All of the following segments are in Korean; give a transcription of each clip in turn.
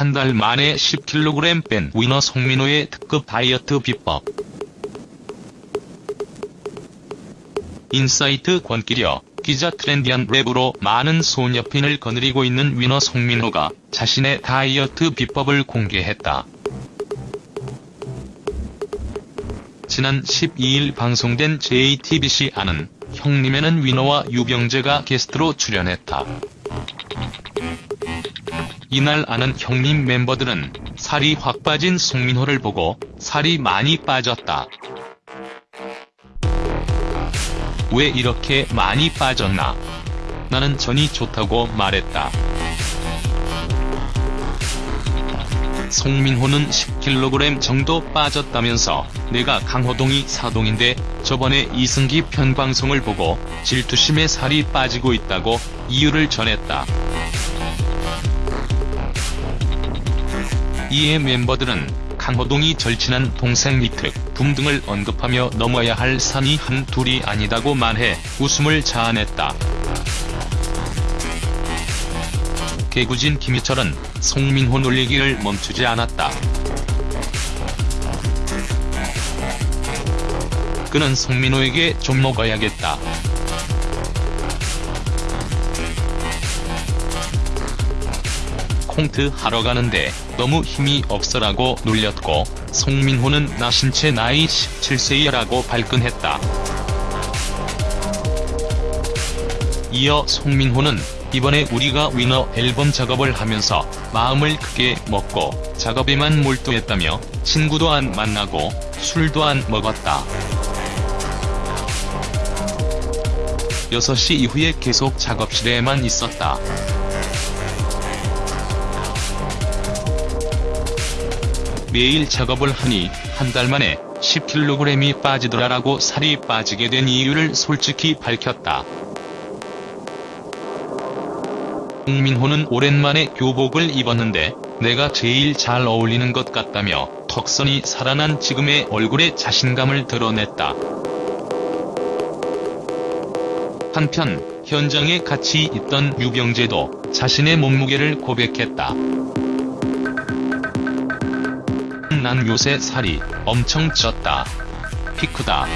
한 달 만에 10kg 뺀 위너 송민호의 특급 다이어트 비법. 인사이트 권기려 기자 트렌디한 랩으로 많은 소녀팬을 거느리고 있는 위너 송민호가 자신의 다이어트 비법을 공개했다. 지난 12일 방송된 JTBC 아는 형님에는 위너와 유병재가 게스트로 출연했다. 이날 아는 형님 멤버들은 살이 확 빠진 송민호를 보고 살이 많이 빠졌다. 왜 이렇게 많이 빠졌나? 나는 전이 좋다고 말했다. 송민호는 10kg 정도 빠졌다면서 내가 강호동이 사동인데 저번에 이승기 편 방송을 보고 질투심에 살이 빠지고 있다고 이유를 전했다. 이에 멤버들은 강호동이 절친한 동생 니트, 붐 등을 언급하며 넘어야 할 산이 한 둘이 아니다고 말해 웃음을 자아냈다. 개구진 김희철은 송민호 놀리기를 멈추지 않았다. 그는 송민호에게 좀 먹어야겠다. 콩트 하러 가는데 너무 힘이 없어라고 놀렸고 송민호는 나 신체 나이 17세야라고 발끈했다. 이어 송민호는 이번에 우리가 위너 앨범 작업을 하면서 마음을 크게 먹고 작업에만 몰두했다며 친구도 안 만나고 술도 안 먹었다. 6시 이후에 계속 작업실에만 있었다. 매일 작업을 하니 한 달 만에 10kg이 빠지더라라고 살이 빠지게 된 이유를 솔직히 밝혔다. 홍민호는 오랜만에 교복을 입었는데 내가 제일 잘 어울리는 것 같다며 턱선이 살아난 지금의 얼굴에 자신감을 드러냈다. 한편 현장에 같이 있던 유병재도 자신의 몸무게를 고백했다. 난 요새 살이 엄청 쪘다. 피크다.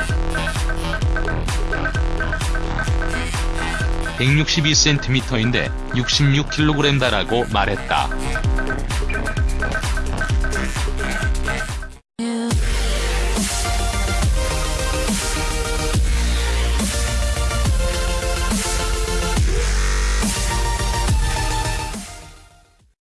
162cm인데 66kg다라고 말했다.